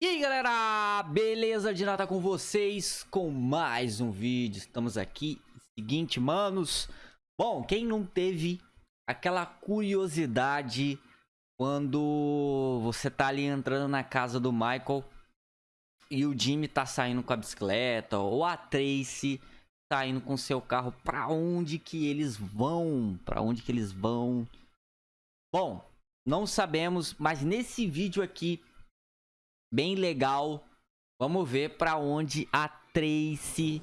E aí galera, beleza? De nada com vocês com mais um vídeo, estamos aqui, seguinte manos Bom, quem não teve aquela curiosidade quando você tá ali entrando na casa do Michael E o Jimmy tá saindo com a bicicleta, ou a Tracy tá indo com seu carro, pra onde que eles vão? Pra onde que eles vão? Bom, não sabemos, mas nesse vídeo aqui bem legal. Vamos ver pra onde a Tracy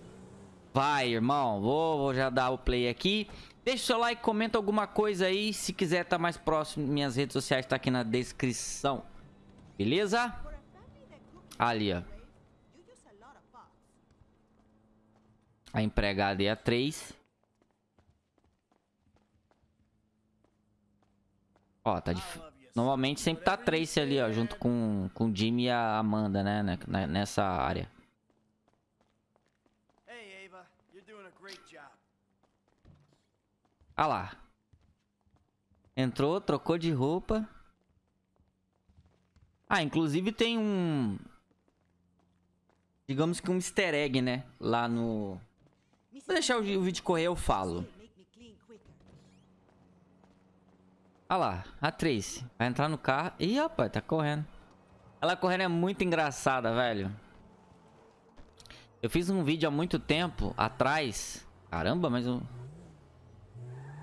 vai, irmão. Vou, vou já dar o play aqui. Deixa o seu like, comenta alguma coisa aí. Se quiser tá mais próximo, minhas redes sociais tá aqui na descrição. Beleza? Ali, ó. A empregada é a 3. Ó, tá difícil. Normalmente sempre tá Tracy ali, ó, junto com, com o Jimmy e a Amanda, né, né nessa área. Ah lá. Entrou, trocou de roupa. Ah, inclusive tem um... Digamos que um easter egg, né? Lá no... Vou deixar o vídeo correr, eu falo. Olha lá, a Tracy. Vai entrar no carro. Ih, rapaz, tá correndo. Ela correndo é muito engraçada, velho. Eu fiz um vídeo há muito tempo atrás. Caramba, mas eu...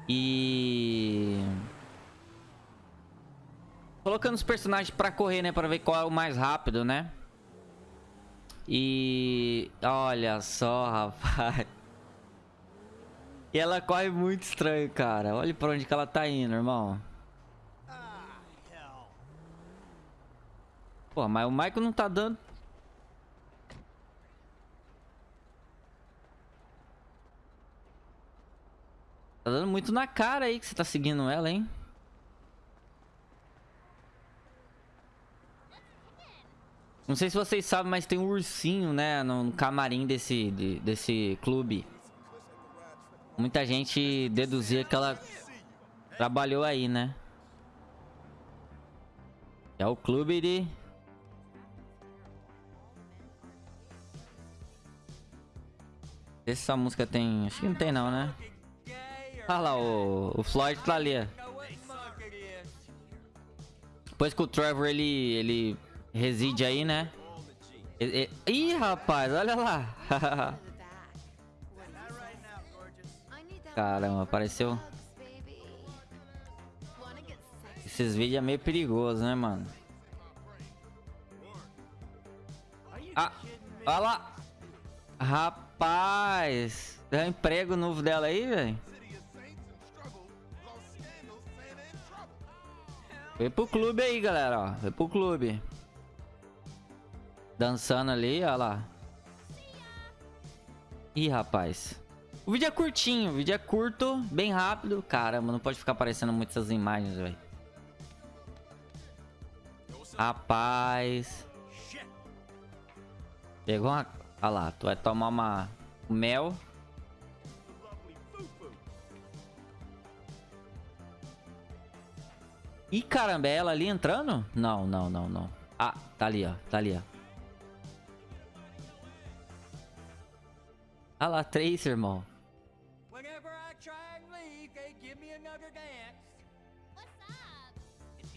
E... Colocando os personagens pra correr, né? Pra ver qual é o mais rápido, né? E... Olha só, rapaz. E ela corre muito estranho, cara. Olha pra onde que ela tá indo, irmão. Pô, mas o Michael não tá dando... Tá dando muito na cara aí que você tá seguindo ela, hein? Não sei se vocês sabem, mas tem um ursinho, né? No camarim desse, de, desse clube. Muita gente deduzia que ela trabalhou aí, né? É o clube de... Essa música tem... Acho que não tem não, né? Olha lá, o, o Floyd tá ali. Depois que o Trevor, ele, ele reside aí, né? Ele, ele... Ih, rapaz, olha lá. Caramba, apareceu... Esses vídeos é meio perigoso, né, mano? Ah, olha lá. Rapaz. Deu um emprego novo dela aí, velho. Foi pro clube aí, galera, ó. Foi pro clube. Dançando ali, ó lá. Ih, rapaz. O vídeo é curtinho, o vídeo é curto, bem rápido. Caramba, não pode ficar aparecendo muitas imagens, velho. Rapaz. Pegou uma... Olha lá, tu vai tomar uma... Mel. Ih, caramba, é ela ali entrando? Não, não, não, não. Ah, tá ali, ó. Tá ali, ó. Olha lá, três, irmão.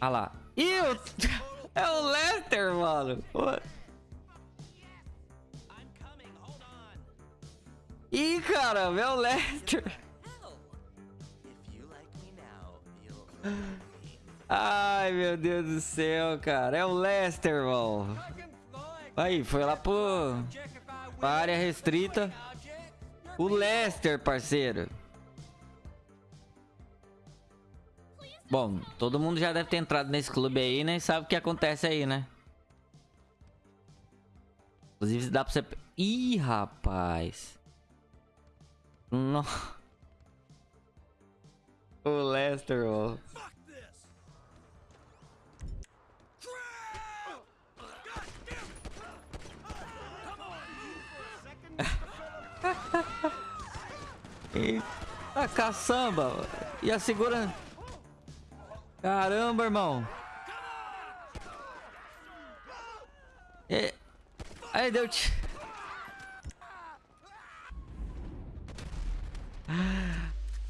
Olha lá. Ih, é o Lester, mano. Ih, caramba, é o Lester. Ai, meu Deus do céu, cara. É o Lester, irmão. Aí, foi lá pro... Pra área restrita. O Lester, parceiro. Bom, todo mundo já deve ter entrado nesse clube aí, né? E sabe o que acontece aí, né? Inclusive, dá pra você... Ih, rapaz. Não. O Lester, ó. A caçamba. E a segura... Caramba, irmão. É... Aí deu. -te...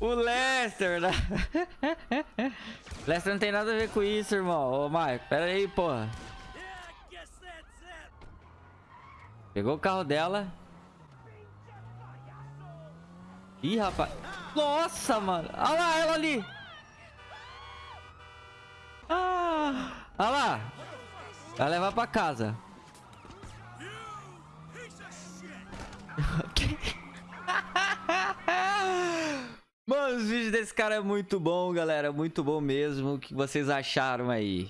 O Lester, né? Lester não tem nada a ver com isso, irmão. Ô, Mike, pera aí, porra. Pegou o carro dela. Ih, rapaz. Nossa, mano. Olha lá, ela ali. Ah, olha lá. Vai levar pra casa. Mano, os vídeos desse cara é muito bom, galera. Muito bom mesmo. O que vocês acharam aí?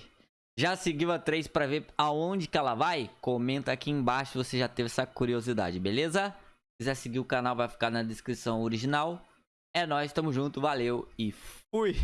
Já seguiu a 3 pra ver aonde que ela vai? Comenta aqui embaixo se você já teve essa curiosidade, beleza? Se quiser seguir o canal, vai ficar na descrição original. É nóis, tamo junto, valeu e fui!